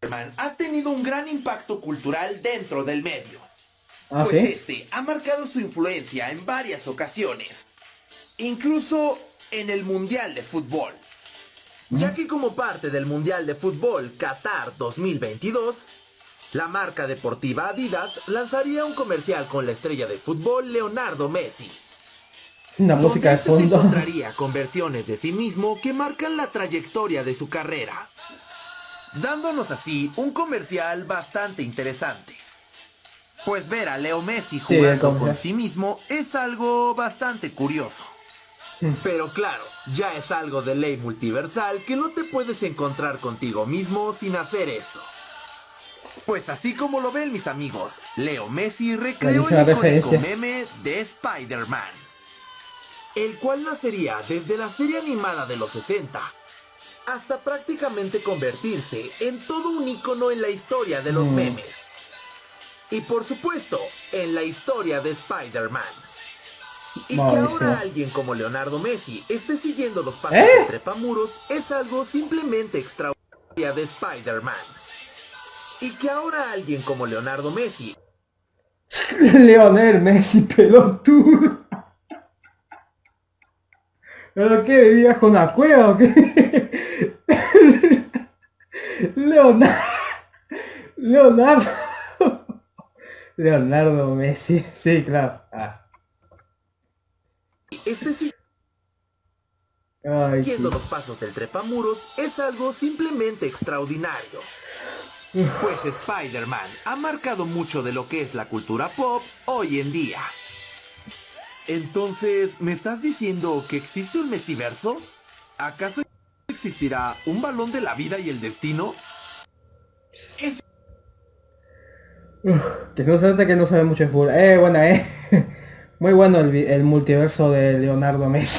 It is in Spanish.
Spider-Man ha tenido un gran impacto cultural dentro del medio. ¿Ah, pues sí? este ha marcado su influencia en varias ocasiones. Incluso en el Mundial de Fútbol. Ya que como parte del Mundial de Fútbol Qatar 2022, la marca deportiva Adidas lanzaría un comercial con la estrella de fútbol Leonardo Messi. Una música de este fondo. Se encontraría con versiones de sí mismo que marcan la trayectoria de su carrera, dándonos así un comercial bastante interesante. Pues ver a Leo Messi Sí, jugando con sí mismo es algo bastante curioso. Mm. Pero claro, ya es algo de ley multiversal que no te puedes encontrar contigo mismo sin hacer esto. Pues así como lo ven mis amigos, Leo Messi recreó el icónico meme de Spider-Man, el cual nacería desde la serie animada de los 60, hasta prácticamente convertirse en todo un icono en la historia de los Mm. memes. Y por supuesto, en la historia de Spider-Man. Y que ahora alguien como Leonardo Messi esté siguiendo los pasos ¿Eh? de Trepamuros es algo simplemente extraordinario de Spider-Man. Y que ahora alguien como Leonardo Messi Leonel Messi pelotudo. ¿Pero qué? ¿Vivías con una cueva o qué? Leonardo. Leonardo. Leonardo Messi. Sí, claro. Ah. esté Ay, siguiendo tío. los pasos del Trepamuros es algo simplemente extraordinario. Pues Spider-Man ha marcado mucho de lo que es la cultura pop hoy en día. Entonces, ¿me estás diciendo que existe un Mesiverso? ¿Acaso existirá un balón de la vida y el destino? Es Que se nota que no sabe mucho de fútbol. Eh, bueno, eh. Muy bueno el multiverso de Leonardo Messi.